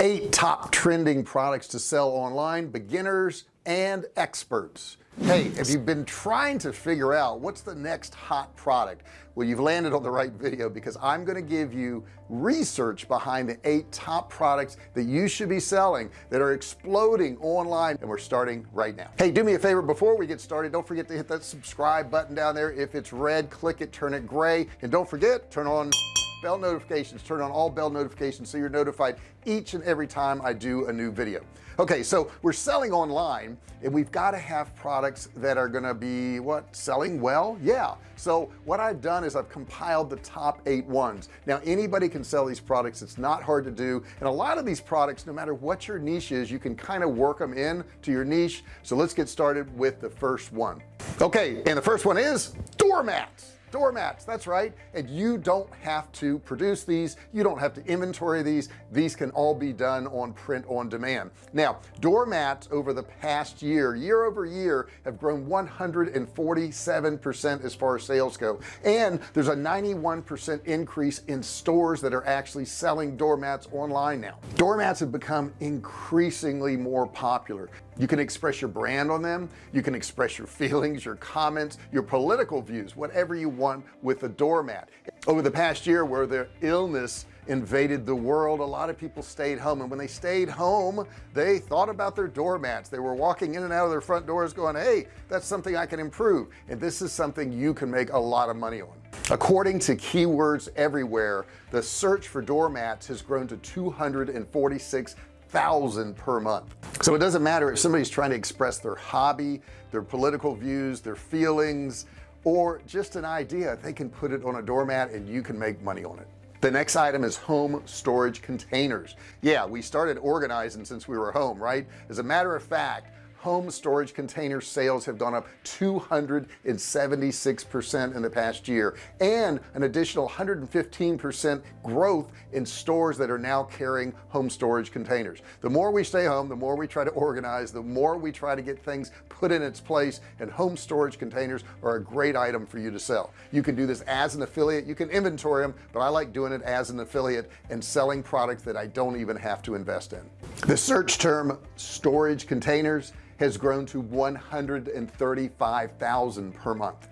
eight top trending products to sell online beginners and experts. Hey if you've been trying to figure out what's the next hot product? Well you've landed on the right video because I'm going to give you research behind the eight top products that you should be selling that are exploding online and we're starting right now. Hey do me a favor before we get started don't forget to hit that subscribe button down there. If it's red click it turn it gray and don't forget turn on bell notifications turn on all bell notifications so you're notified each and every time I do a new video. Okay so we're selling online and we've got to have products that are gonna be what selling well? Yeah so what I've done is I've compiled the top eight ones. Now anybody can sell these products it's not hard to do and a lot of these products no matter what your niche is you can kind of work them in to your niche. So let's get started with the first one. Okay and the first one is doormats doormats that's right. And you don't have to produce these. You don't have to inventory these. These can all be done on print on demand. Now doormats over the past year year over year have grown 147 percent as far as sales go. And there's a 91 percent increase in stores that are actually selling doormats online now. Doormats have become increasingly more popular you can express your brand on them. You can express your feelings your comments your political views whatever you want with a doormat. Over the past year where the illness invaded the world a lot of people stayed home. And when they stayed home they thought about their doormats. They were walking in and out of their front doors going hey that's something I can improve. And this is something you can make a lot of money on. According to keywords everywhere the search for doormats has grown to 246 thousand per month. So it doesn't matter if somebody's trying to express their hobby their political views their feelings or just an idea they can put it on a doormat and you can make money on it. The next item is home storage containers. Yeah we started organizing since we were home right? As a matter of fact home storage container sales have gone up 276 percent in the past year and an additional 115 percent growth in stores that are now carrying home storage containers. The more we stay home the more we try to organize the more we try to get things put in its place and home storage containers are a great item for you to sell. You can do this as an affiliate. You can inventory them but I like doing it as an affiliate and selling products that I don't even have to invest in. The search term storage containers has grown to 135,000 per month.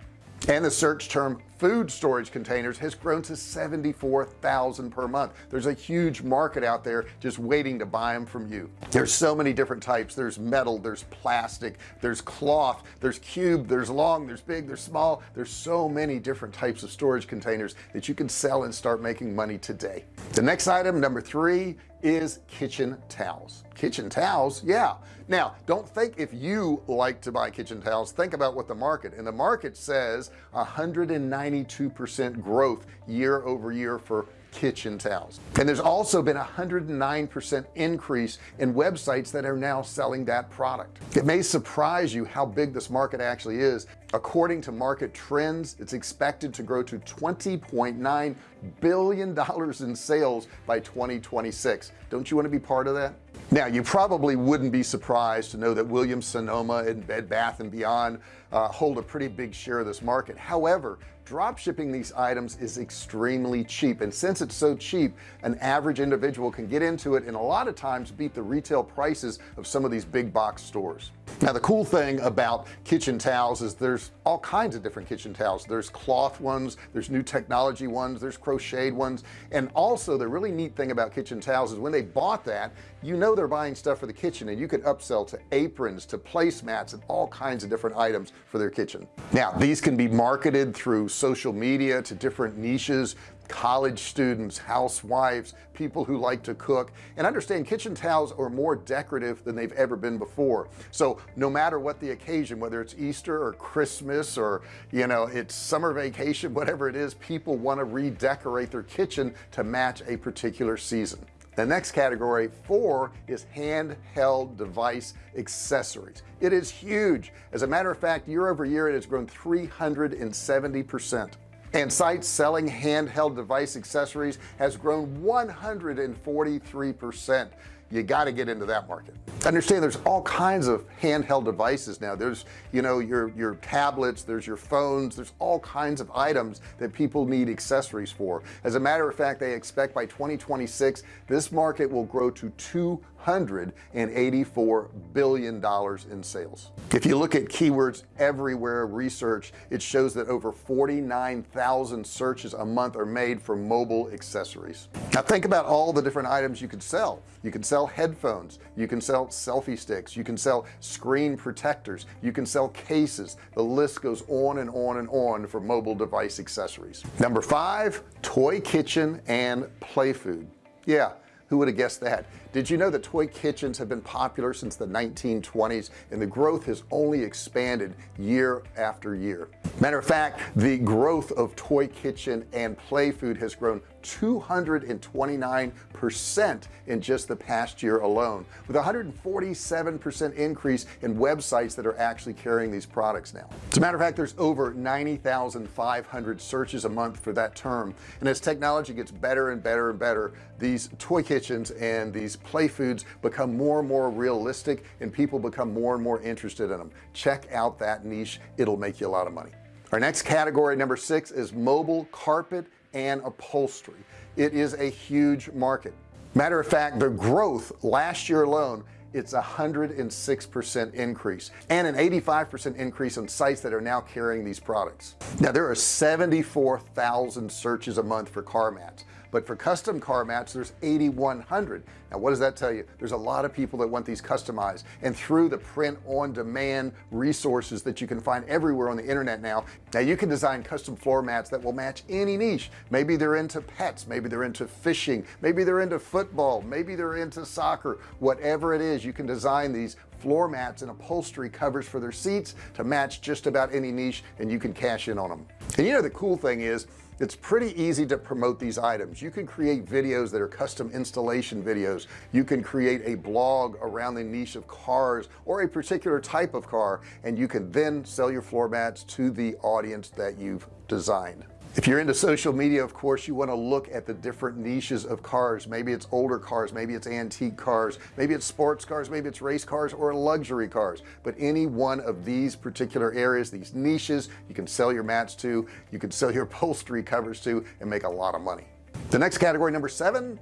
And the search term food storage containers has grown to 74,000 per month. There's a huge market out there just waiting to buy them from you. There's so many different types. There's metal there's plastic there's cloth there's cube there's long there's big there's small. There's so many different types of storage containers that you can sell and start making money today. The next item number three is kitchen towels. Kitchen towels yeah. Now don't think if you like to buy kitchen towels think about what the market and the market says 192 percent growth year over year for kitchen towels. And there's also been a 109 percent increase in websites that are now selling that product. It may surprise you how big this market actually is. According to market trends it's expected to grow to 20.9 billion dollars in sales by 2026 don't you want to be part of that? Now you probably wouldn't be surprised to know that Williams Sonoma and Bed Bath and Beyond uh, hold a pretty big share of this market. However drop shipping these items is extremely cheap. And since it's so cheap an average individual can get into it and a lot of times beat the retail prices of some of these big box stores. Now the cool thing about kitchen towels is there's all kinds of different kitchen towels. There's cloth ones there's new technology ones there's crocheted ones. And also the really neat thing about kitchen towels is when they bought that you know they're buying stuff for the kitchen and you could upsell to aprons to placemats and all kinds of different items for their kitchen. Now these can be marketed through social media to different niches college students housewives people who like to cook and understand kitchen towels are more decorative than they've ever been before. So no matter what the occasion whether it's Easter or Christmas or you know it's summer vacation whatever it is people want to redecorate their kitchen to match a particular season the next category four is handheld device accessories. It is huge. As a matter of fact year over year it has grown 370 percent. And sites selling handheld device accessories has grown 143 percent you got to get into that market. Understand there's all kinds of handheld devices now. There's you know your your tablets there's your phones there's all kinds of items that people need accessories for. As a matter of fact they expect by 2026 this market will grow to 284 billion dollars in sales. If you look at keywords everywhere research it shows that over 49,000 searches a month are made for mobile accessories. Now think about all the different items you could sell. You can sell headphones. You can sell selfie sticks. You can sell screen protectors. You can sell cases. The list goes on and on and on for mobile device accessories. Number five toy kitchen and play food. Yeah who would have guessed that? Did you know that toy kitchens have been popular since the 1920s and the growth has only expanded year after year? Matter of fact the growth of toy kitchen and play food has grown 229 percent in just the past year alone with 147 percent increase in websites that are actually carrying these products now. As a matter of fact there's over 90,500 searches a month for that term. And as technology gets better and better and better these toy kitchens and these play foods become more and more realistic and people become more and more interested in them. Check out that niche. It'll make you a lot of money. Our next category number six is mobile carpet and upholstery. It is a huge market. Matter of fact the growth last year alone it's a hundred and six percent increase and an 85 percent increase on sites that are now carrying these products. Now there are 74,000 searches a month for car mats but for custom car mats there's 8100 now what does that tell you? There's a lot of people that want these customized. And through the print on demand resources that you can find everywhere on the internet now now you can design custom floor mats that will match any niche. Maybe they're into pets maybe they're into fishing maybe they're into football maybe they're into soccer whatever it is you can design these floor mats and upholstery covers for their seats to match just about any niche and you can cash in on them and you know the cool thing is it's pretty easy to promote these items. You can create videos that are custom installation videos. You can create a blog around the niche of cars or a particular type of car and you can then sell your floor mats to the audience that you've designed if you're into social media of course you want to look at the different niches of cars. Maybe it's older cars maybe it's antique cars maybe it's sports cars maybe it's race cars or luxury cars. But any one of these particular areas these niches you can sell your mats to you can sell your upholstery covers to and make a lot of money. The next category number seven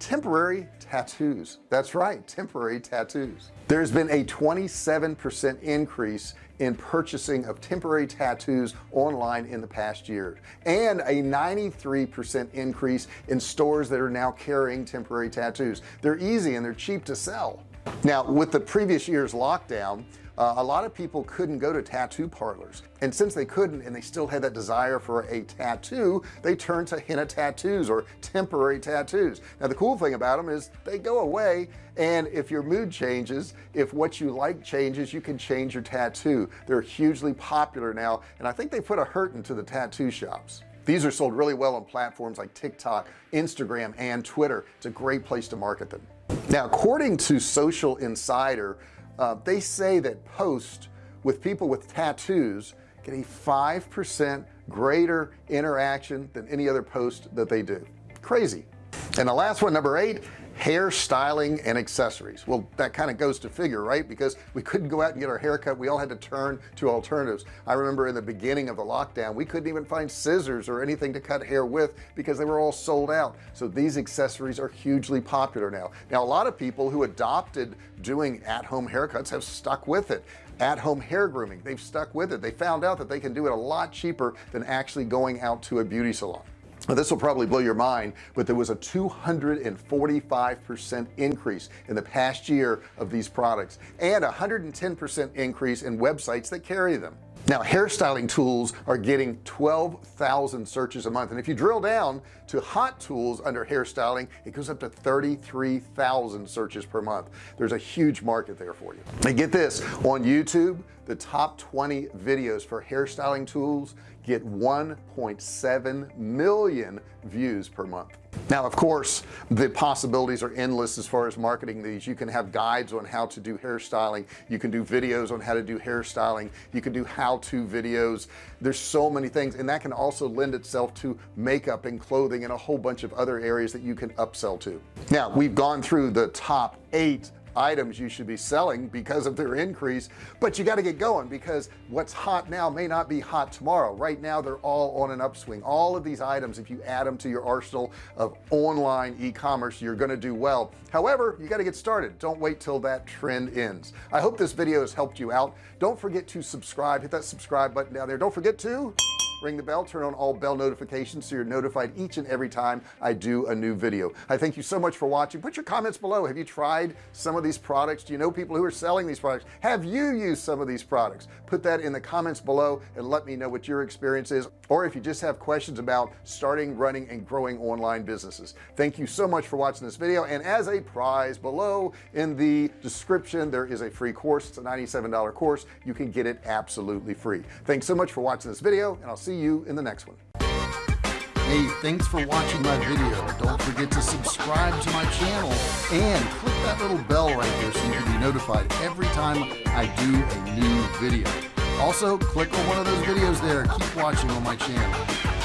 temporary tattoos. That's right temporary tattoos. There's been a 27 percent increase in purchasing of temporary tattoos online in the past year and a 93 percent increase in stores that are now carrying temporary tattoos. They're easy and they're cheap to sell. Now with the previous year's lockdown uh, a lot of people couldn't go to tattoo parlors. And since they couldn't and they still had that desire for a tattoo they turned to henna tattoos or temporary tattoos. Now the cool thing about them is they go away and if your mood changes if what you like changes you can change your tattoo. They're hugely popular now and I think they put a hurt into the tattoo shops. These are sold really well on platforms like TikTok Instagram and Twitter. It's a great place to market them. Now according to social insider uh, they say that posts with people with tattoos get a five percent greater interaction than any other post that they do. Crazy. And the last one number eight hair styling and accessories. Well that kind of goes to figure right? Because we couldn't go out and get our haircut. We all had to turn to alternatives. I remember in the beginning of the lockdown we couldn't even find scissors or anything to cut hair with because they were all sold out. So these accessories are hugely popular now. Now a lot of people who adopted doing at-home haircuts have stuck with it. At-home hair grooming they've stuck with it. They found out that they can do it a lot cheaper than actually going out to a beauty salon now, this will probably blow your mind but there was a 245 percent increase in the past year of these products and 110 percent increase in websites that carry them. Now hairstyling tools are getting 12,000 searches a month and if you drill down to hot tools under hairstyling. It goes up to 33,000 searches per month. There's a huge market there for you. And get this on YouTube the top 20 videos for hairstyling tools get 1.7 million views per month. Now of course the possibilities are endless as far as marketing these. You can have guides on how to do hairstyling. You can do videos on how to do hairstyling. You can do how-to videos. There's so many things and that can also lend itself to makeup and clothing and a whole bunch of other areas that you can upsell to. Now we've gone through the top eight items you should be selling because of their increase but you got to get going because what's hot now may not be hot tomorrow. Right now they're all on an upswing. All of these items if you add them to your arsenal of online e-commerce you're going to do well. However you got to get started. Don't wait till that trend ends. I hope this video has helped you out. Don't forget to subscribe. Hit that subscribe button down there. Don't forget to ring the bell turn on all bell notifications so you're notified each and every time I do a new video. I thank you so much for watching. Put your comments below. Have you tried some of these products? Do you know people who are selling these products? Have you used some of these products? Put that in the comments below and let me know what your experience is. Or if you just have questions about starting running and growing online businesses. Thank you so much for watching this video. And as a prize below in the description there is a free course. It's a $97 course. You can get it absolutely free. Thanks so much for watching this video and I'll see see you in the next one. Hey thanks for watching my video. Don't forget to subscribe to my channel and click that little bell right there so you can be notified every time I do a new video. Also click on one of those videos there. Keep watching on my channel